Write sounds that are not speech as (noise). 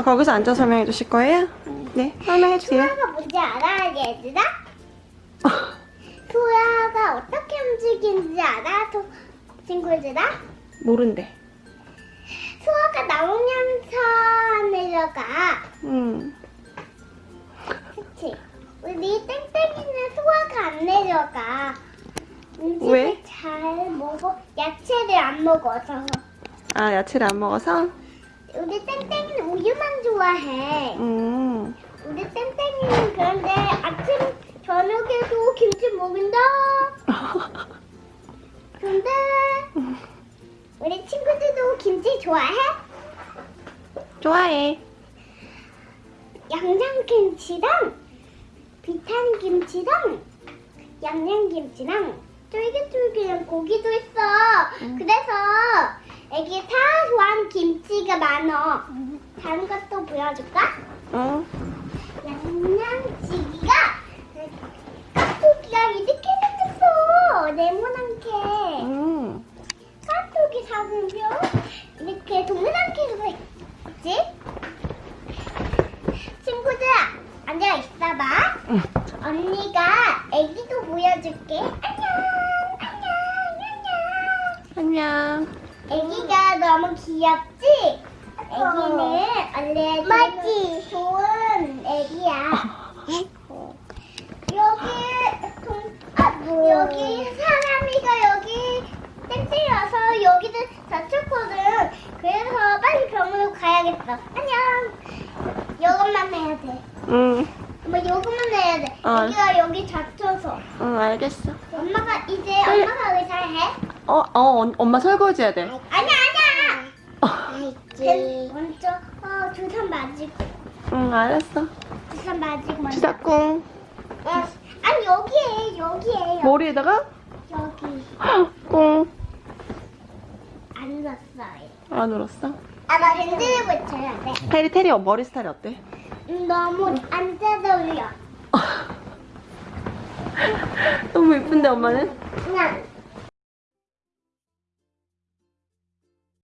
아, 거기서 앉아 설명해 주실 거예요? 네, 설명해 주세요. 소화가 뭔지 알아, 얘들아? 소화가 어떻게 움직이는지 알아, 소, 친구들아? 모른대. 소화가 나오면서 내려가. 음. 그치? 우리 땡땡이는 소화가 안 내려가. 음식을 왜? 잘 먹어. 야채를 안 먹어서. 아, 야채를 안 먹어서? 우리 땡땡이는 우유만 좋아해. 음. 우리 땡땡이는 그런데 아침 저녁에도 김치 먹는다. (laughs) 근데 우리 친구들도 김치 좋아해? 좋아해. 양념김치랑 비타민 김치랑 양념김치랑 쫄깃쫄깃한 고기도 있어. 그래서 애기 다 좋아하는 김치가 많어. 다른 것도 보여줄까? 어? 양념치기가 깍두기가 이렇게 생겼어. 네모난 게. 음. 깍두기 작으면 이렇게 동그랗게 생겼지? 친구들아, 앉아 있어봐. 응. 언니가 애기도 보여줄게. 안녕, 안녕, 안녕. 안녕. 애기가 너무 귀엽지? 애기는 원래 맞지? 좋은 애기야. 여기 동, 아, 여기 사람이가 여기 땡땡이 와서 여기를 다쳤거든. 그래서 빨리 병원으로 가야겠어. 안녕. 이것만 해야 돼. 응. 뭐 이것만 해야 돼. 어. 애기가 여기 다쳐서. 응, 알겠어. 엄마가 이제 응. 어, 어, 언- 엄마 설거지 해야 돼. 아니야 아니야. 어. 쟤 먼저 어, 주사 맞고 응, 알았어. 주사 맞고 먼저. 주사꿍. 어, 아니 여기에 여기에 머리에다가 여기 꿍. 안 넣었어요. 안 울었어? 아나 핸들을 붙여야 돼. 테리, 테리 머리 스타일이 어때? 음, 너무 안 뜯어올려. (laughs) 너무 예쁜데, 엄마는? 그냥